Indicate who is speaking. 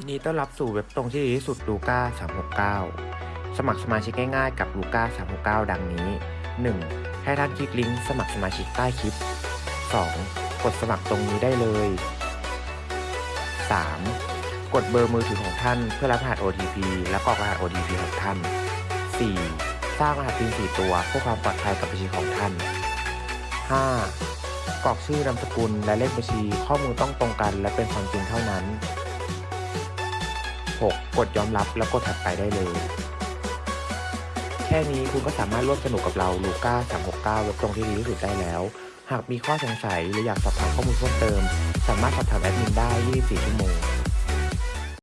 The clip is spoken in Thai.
Speaker 1: ยินดีต้อนรับสู่เว็บตรงที่ดีที่สุดลูก้า369 สมัครสมาชิกง่ายๆกับลูก้า369 ดังนี้ 1. ให้ท่านคลิกลิงก์สมัครสมาชิกใต้คลิป 2. กดสมัครตรงนี้ได้เลย 3. กดเบอร์มือถือของท่านเพื่อรับรหัส OTP และกรอกรหัส OTP ของท่าน 4. สร้างรหัส PIN 4 ตัวเพื่อความปลอดภัยกับบัญชีของท่าน 5. กรอกชื่อนามสกุลและเลขบัญชีข้อมูลต้องตรงกันและเป็นความจริงเท่านั้น 6. กดยอมรับแล้วกดถัดไปได้เลย แค่นี้คุณก็สามารถร่วมสนุกกับเราลูก้า369เว็บตรงที่ดีที่สุดได้แล้ว หากมีข้อสงสัยหรืออยากสอบถามข้อมูลเพิ่มเติม สามารถสอบถามแอดมินได้ 24 ชั่วโมง